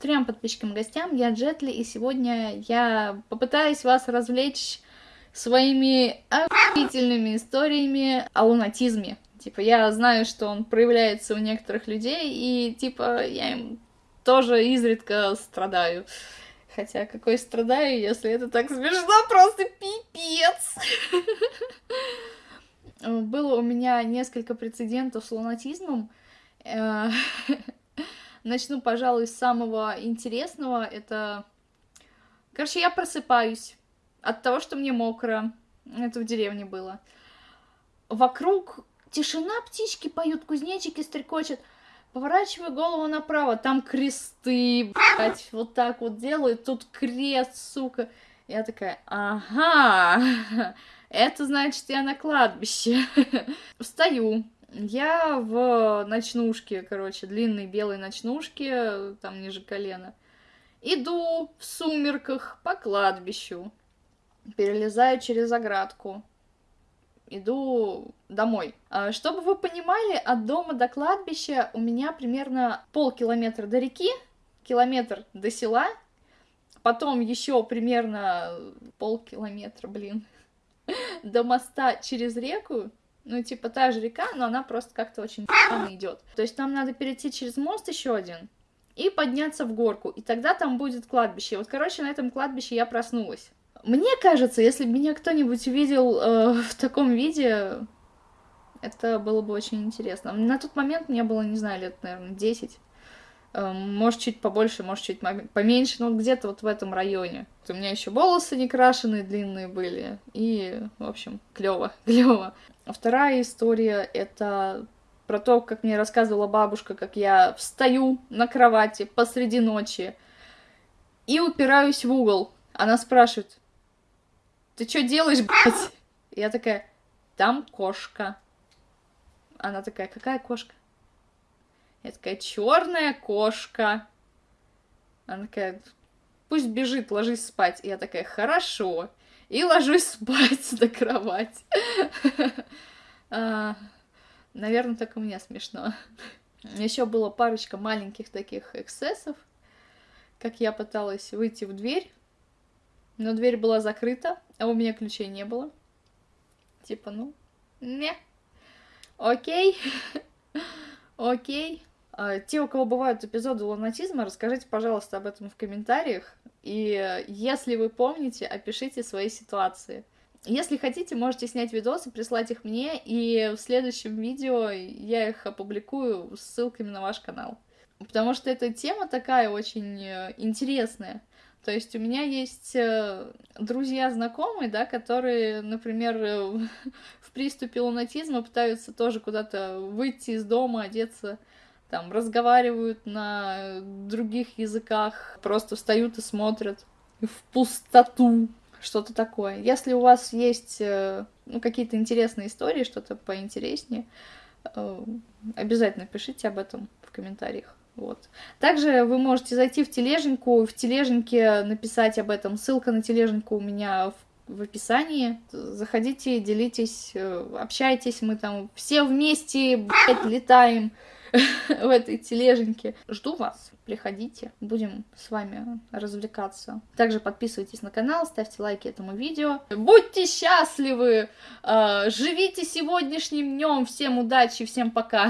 трем подписчикам гостям, я Джетли, и сегодня я попытаюсь вас развлечь своими охуительными историями о лунатизме. Типа, я знаю, что он проявляется у некоторых людей, и, типа, я им тоже изредка страдаю. Хотя, какой страдаю, если это так смешно, просто пипец! Было у меня несколько прецедентов с лунатизмом. Начну, пожалуй, с самого интересного. Это... Короче, я просыпаюсь от того, что мне мокро. Это в деревне было. Вокруг тишина, птички поют, кузнечики стрекочут. Поворачиваю голову направо, там кресты, блядь, вот так вот делают, тут крест, сука. Я такая, ага, это значит, я на кладбище. Встаю, я в ночнушке, короче, длинной белой ночнушке, там ниже колена. Иду в сумерках по кладбищу, перелезаю через оградку, иду домой. А, чтобы вы понимали, от дома до кладбища у меня примерно полкилометра до реки, километр до села, потом еще примерно полкилометра, блин, до моста через реку, ну, типа, та же река, но она просто как-то очень идет. То есть нам надо перейти через мост еще один и подняться в горку, и тогда там будет кладбище. Вот, короче, на этом кладбище я проснулась. Мне кажется, если бы меня кто-нибудь увидел э, в таком виде, это было бы очень интересно. На тот момент мне было, не знаю, лет, наверное, 10. Э, может, чуть побольше, может, чуть поменьше, но где-то вот в этом районе. У меня еще волосы не крашеные, длинные были. И, в общем, клево, клево. Вторая история — это про то, как мне рассказывала бабушка, как я встаю на кровати посреди ночи и упираюсь в угол. Она спрашивает, ты что делаешь, блядь? Я такая, там кошка. Она такая, какая кошка? Я такая, черная кошка. Она такая, пусть бежит, ложись спать. я такая, хорошо. И ложусь спать на кровать. А, наверное, так у меня смешно. Еще было парочка маленьких таких эксцессов, как я пыталась выйти в дверь, но дверь была закрыта, а у меня ключей не было. Типа, ну, не. Окей. Окей. А, те, у кого бывают эпизоды лунатизма, расскажите, пожалуйста, об этом в комментариях. И если вы помните, опишите свои ситуации. Если хотите, можете снять видосы, прислать их мне, и в следующем видео я их опубликую с ссылками на ваш канал. Потому что эта тема такая очень э, интересная. То есть у меня есть э, друзья, знакомые, да, которые, например, э, в приступе лунатизма пытаются тоже куда-то выйти из дома, одеться, там, разговаривают на других языках, просто встают и смотрят в пустоту, что-то такое. Если у вас есть э, ну, какие-то интересные истории, что-то поинтереснее, обязательно пишите об этом в комментариях. Вот. Также вы можете зайти в тележеньку, в тележеньке написать об этом. Ссылка на тележеньку у меня в, в описании. Заходите, делитесь, э, общайтесь, мы там все вместе, блядь, летаем в этой тележеньке. Жду вас, приходите, будем с вами развлекаться. Также подписывайтесь на канал, ставьте лайки этому видео. Будьте счастливы, э, живите сегодняшним днем, всем удачи, всем пока!